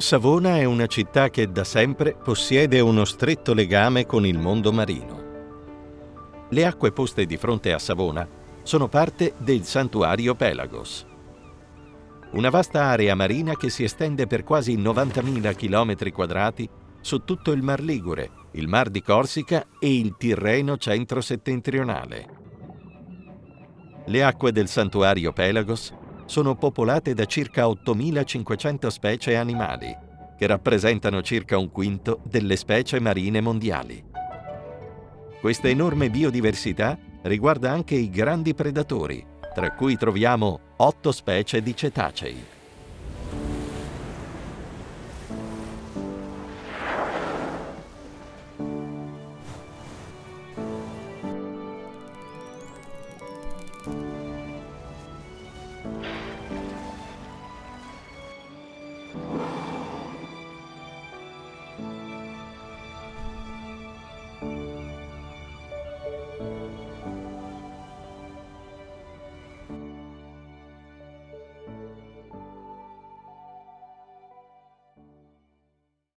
Savona è una città che da sempre possiede uno stretto legame con il mondo marino. Le acque poste di fronte a Savona sono parte del santuario Pelagos. Una vasta area marina che si estende per quasi 90.000 km quadrati su tutto il Mar Ligure, il Mar di Corsica e il Tirreno centro-settentrionale. Le acque del santuario Pelagos sono popolate da circa 8.500 specie animali, che rappresentano circa un quinto delle specie marine mondiali. Questa enorme biodiversità riguarda anche i grandi predatori, tra cui troviamo otto specie di cetacei.